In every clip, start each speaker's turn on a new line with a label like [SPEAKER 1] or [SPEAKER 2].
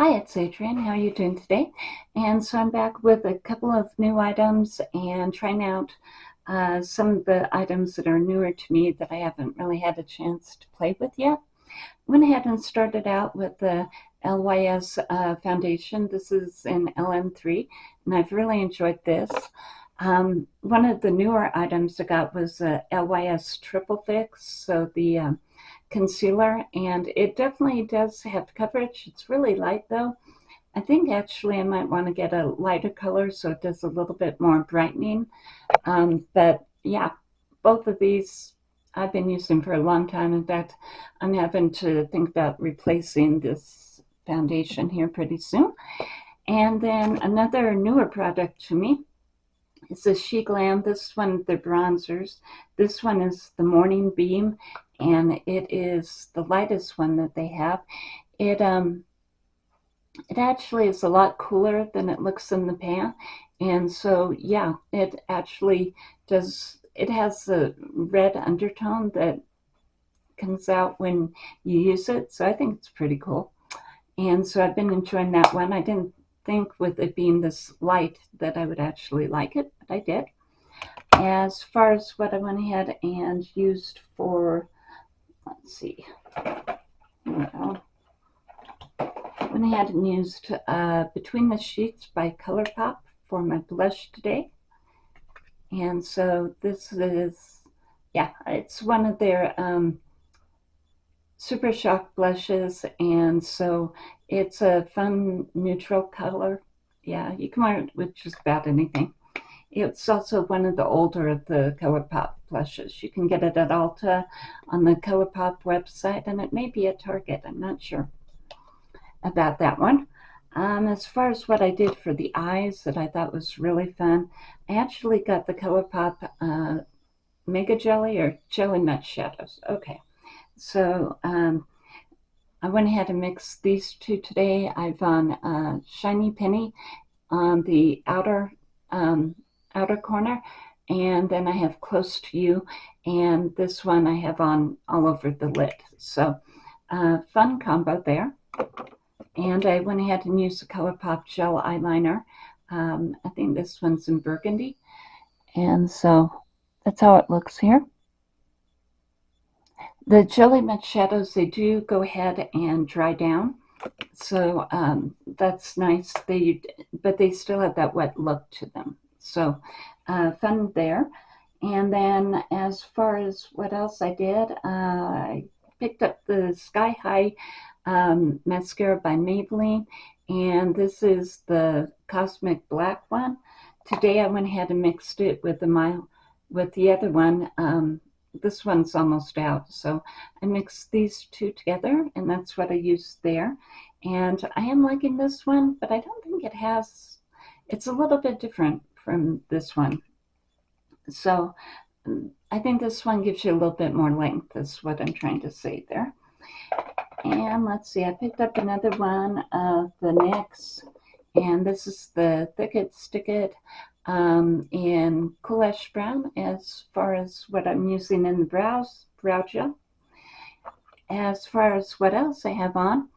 [SPEAKER 1] Hi, it's Adrienne. How are you doing today? And so I'm back with a couple of new items and trying out uh, some of the items that are newer to me that I haven't really had a chance to play with yet. Went ahead and started out with the LYS uh, foundation. This is in LM3 and I've really enjoyed this. Um, one of the newer items I got was a LYS Triple Fix. So the um, concealer and it definitely does have coverage. It's really light though. I think actually I might want to get a lighter color so it does a little bit more brightening. Um, but yeah, both of these I've been using for a long time. In fact, I'm having to think about replacing this foundation here pretty soon. And then another newer product to me is the SheGlam. This one, the bronzers. This one is the Morning Beam, and it is the lightest one that they have. It um, it actually is a lot cooler than it looks in the pan, and so yeah, it actually does. It has a red undertone that comes out when you use it, so I think it's pretty cool. And so I've been enjoying that one. I didn't think with it being this light that I would actually like it, but I did. As far as what I went ahead and used for let's see. Well, went ahead and used uh, Between the Sheets by ColourPop for my blush today. And so this is, yeah, it's one of their um, Super Shock blushes. And so it's a fun neutral color. Yeah, you can wear it with just about anything. It's also one of the older of the ColourPop blushes. You can get it at Ulta on the ColourPop website, and it may be at Target. I'm not sure about that one. Um, as far as what I did for the eyes that I thought was really fun, I actually got the ColourPop uh, Mega Jelly or Jelly Much Shadows. Okay, so um, I went ahead and mixed these two today. I've on uh, Shiny Penny on the outer um, outer corner and then I have close to you and this one I have on all over the lid. So uh, fun combo there. And I went ahead and used the ColourPop gel eyeliner. Um, I think this one's in burgundy. And so that's how it looks here. The Jelly Much Shadows they do go ahead and dry down. So um, that's nice. They but they still have that wet look to them so uh, fun there. And then as far as what else I did, uh, I picked up the Sky High um, mascara by Maybelline. And this is the Cosmic Black one. Today I went ahead and mixed it with the my with the other one. Um, this one's almost out. So I mixed these two together and that's what I used there. And I am liking this one, but I don't think it has, it's a little bit different from this one. So I think this one gives you a little bit more length is what I'm trying to say there. And let's see, I picked up another one of the NYX, and this is the Thick It Stick It um, in Ash Brown as far as what I'm using in the brows, brow gel. As far as what else I have on,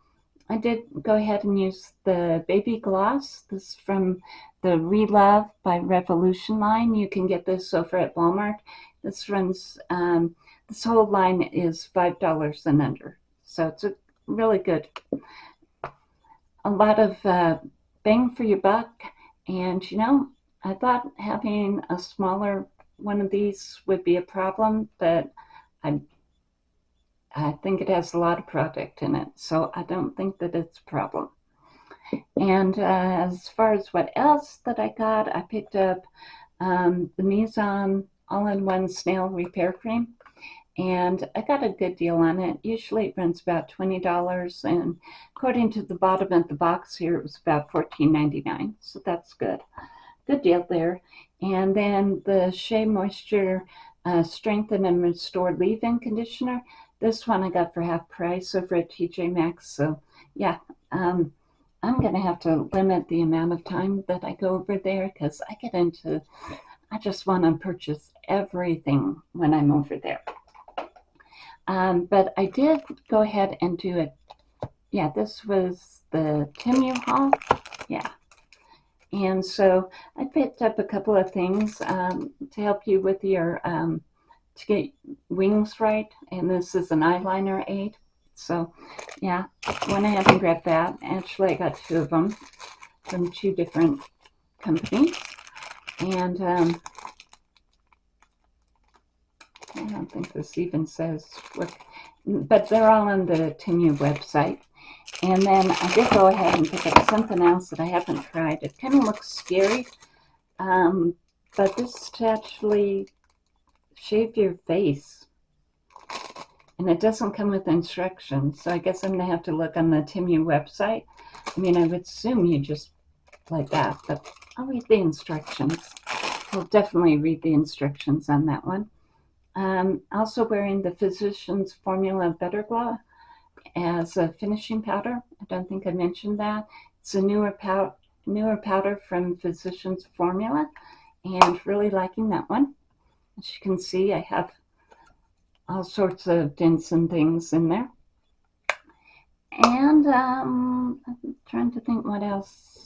[SPEAKER 1] I did go ahead and use the Baby Gloss. This is from the Relove by Revolution line. You can get this over at Walmart. This runs, um, this whole line is $5 and under. So it's a really good, a lot of uh, bang for your buck. And you know, I thought having a smaller one of these would be a problem, but I I think it has a lot of product in it, so I don't think that it's a problem. And uh, as far as what else that I got, I picked up um, the Mizon all-in-one snail repair cream. And I got a good deal on it. Usually it runs about $20. And according to the bottom of the box here, it was about $14.99. So that's good. Good deal there. And then the Shea Moisture uh, Strengthen and Restore Leave-In Conditioner. This one I got for half price over at TJ Maxx. So yeah, um, I'm going to have to limit the amount of time that I go over there because I get into, I just want to purchase everything when I'm over there. Um, but I did go ahead and do it. yeah, this was the Temu haul. Yeah. And so I picked up a couple of things um, to help you with your, um, to get wings right. And this is an eyeliner aid. So yeah, went ahead and grabbed that. Actually, I got two of them from two different companies. And um, I don't think this even says what, but they're all on the Temu website. And then I did go ahead and pick up something else that I haven't tried. It kind of looks scary, um, but this actually shave your face. And it doesn't come with instructions, so I guess I'm going to have to look on the Temu website. I mean, I would assume you just like that, but I'll read the instructions. I'll definitely read the instructions on that one. Um, also wearing the Physicians Formula Butter Glow as a finishing powder. I don't think I mentioned that. It's a newer, newer powder from Physicians Formula and really liking that one. As you can see, I have all sorts of dents and things in there. And um, I'm trying to think what else.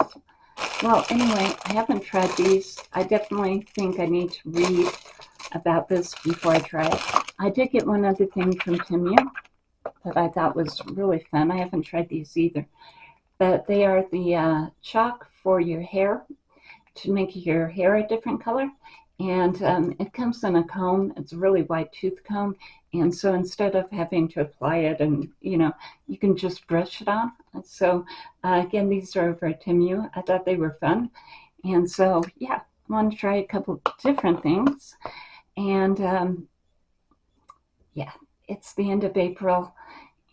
[SPEAKER 1] Well, anyway, I haven't tried these. I definitely think I need to read about this before I try it. I did get one other thing from Temu that I thought was really fun. I haven't tried these either. But they are the uh, chalk for your hair to make your hair a different color. And um, it comes in a comb. It's a really wide tooth comb. And so instead of having to apply it and, you know, you can just brush it on. So uh, again, these are over at Temu. I thought they were fun. And so, yeah, I want to try a couple different things. And um, yeah, it's the end of April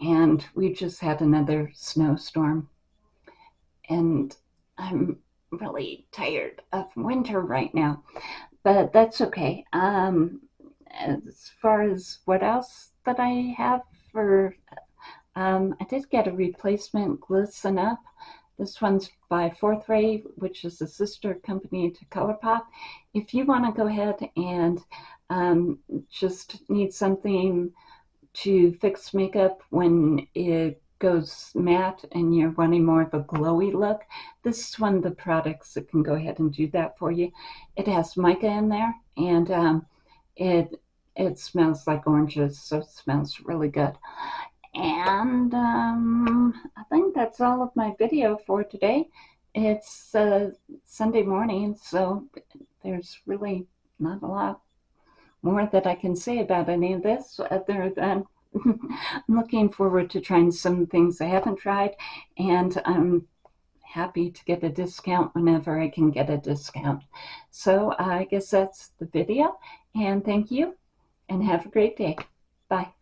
[SPEAKER 1] and we just had another snowstorm. And I'm really tired of winter right now, but that's okay. Um, as far as what else that I have for, um, I did get a replacement Glisten Up. This one's by Fourth Ray, which is a sister company to ColourPop. If you want to go ahead and um, just need something to fix makeup when it goes matte and you're wanting more of a glowy look, this is one of the products that can go ahead and do that for you. It has mica in there and um, it it smells like oranges, so it smells really good. And um, I think that's all of my video for today. It's uh, Sunday morning, so there's really not a lot more that I can say about any of this other than I'm looking forward to trying some things I haven't tried and I'm happy to get a discount whenever I can get a discount. So I guess that's the video and thank you and have a great day. Bye.